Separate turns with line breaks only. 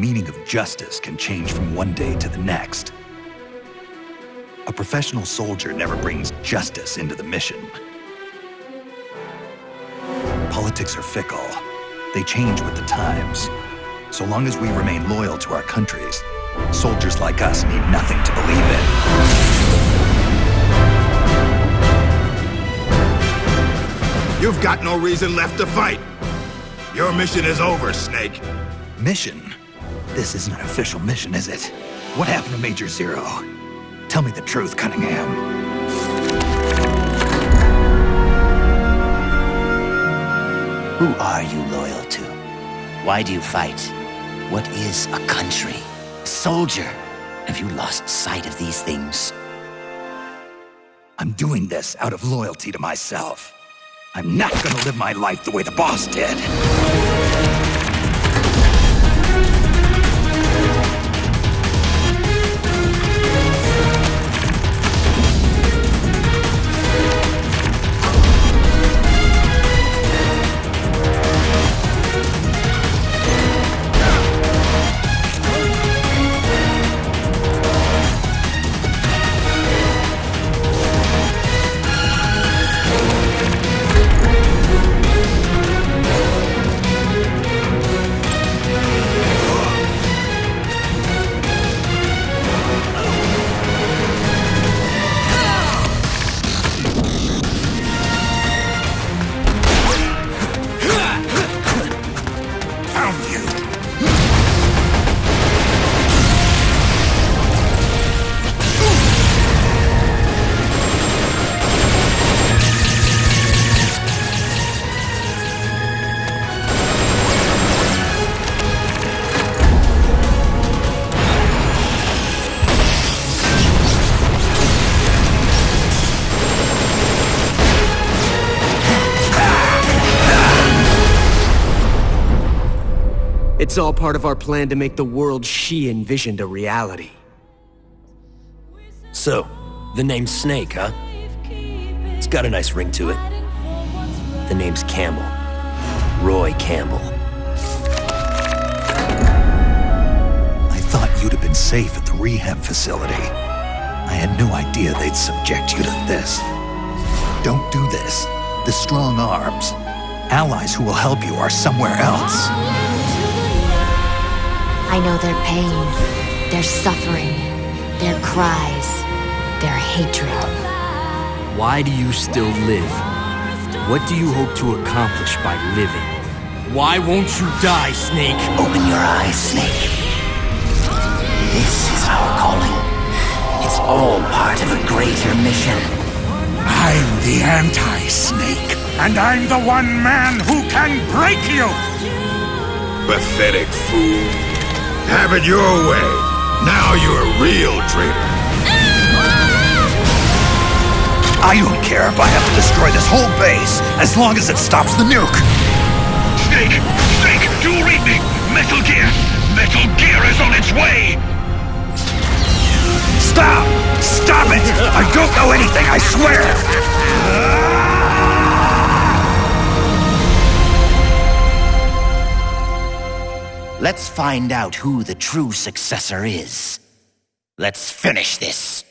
meaning of justice can change from one day to the next. A professional soldier never brings justice into the mission. Politics are fickle. They change with the times. So long as we remain loyal to our countries, soldiers like us need nothing to believe in.
You've got no reason left to fight. Your mission is over, Snake.
Mission? This isn't an official mission, is it? What happened to Major Zero? Tell me the truth, Cunningham.
Who are you loyal to? Why do you fight? What is a country? A soldier? Have you lost sight of these things?
I'm doing this out of loyalty to myself. I'm not gonna live my life the way the boss did.
It's all part of our plan to make the world she envisioned a reality.
So, the name Snake, huh? It's got a nice ring to it. The name's Campbell. Roy Campbell.
I thought you'd have been safe at the rehab facility. I had no idea they'd subject you to this. Don't do this. The strong arms. Allies who will help you are somewhere else.
I know their pain, their suffering, their cries, their hatred.
Why do you still live? What do you hope to accomplish by living? Why won't you die, Snake?
Open your eyes, Snake. This is our calling. It's all part of a greater mission.
I'm the anti-snake, and I'm the one man who can break you! Pathetic fool. Have it your way. Now you're a real traitor.
I don't care if I have to destroy this whole base, as long as it stops the nuke.
Snake! Snake! Do you read me? Metal Gear! Metal Gear is on its way!
Stop! Stop it! I don't know anything, I swear!
Let's find out who the true successor is. Let's finish this.